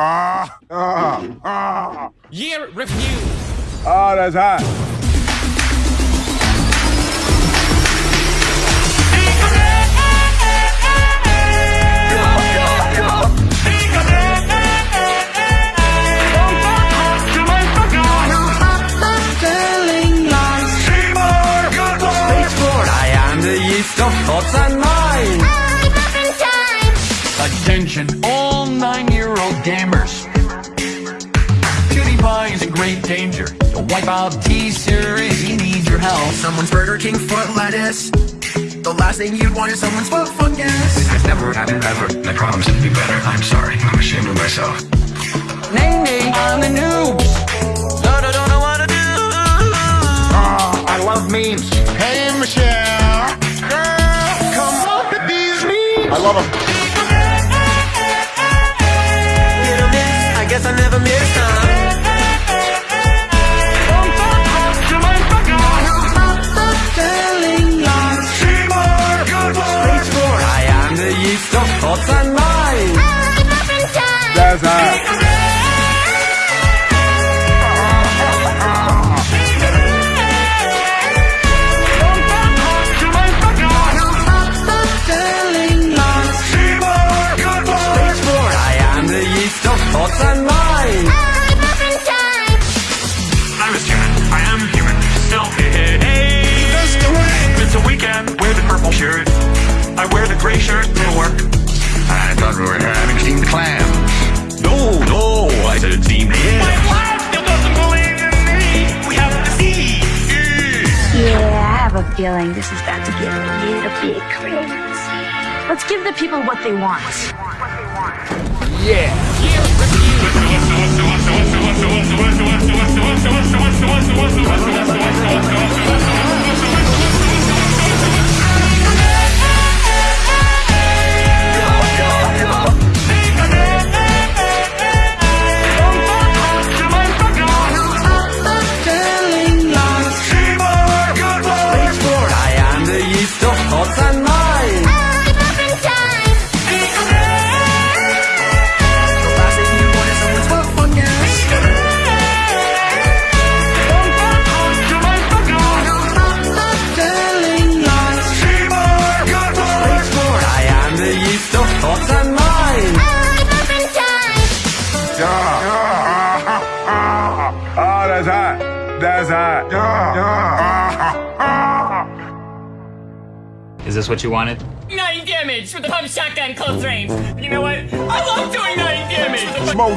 Ah, ah, ah. Year review. Oh, that's hot. I am the yeast of thoughts and Attention, all nine-year-old gamers. PewDiePie is in great danger. To wipe out T-Series, he needs your help. Someone's Burger King foot lettuce. The last thing you'd want is someone's foot fungus. It's never happened ever. I promise it'll be better. I'm sorry. I'm ashamed of myself. Nay, nay, I'm the noobs. But I don't know what to do. Ah, I love memes. Hey, Michelle. Girl, come up with these memes. I love them. Guess I never miss time. Of and mind. I was human. I am human. Still, hey, hey, hey. It's a weekend. Wear the purple shirt. I wear the gray shirt to work. I thought we were having steamed clams. No, no, I said steamed ham. My wife still doesn't believe in me. We have to see. Yeah, I have a feeling this is about to get a little bit crazy. Let's give the people what they want. Year hot. That's hot. Is this what you wanted? Nine damage with the pump shotgun close range. You know what? I love doing nine damage. Smoke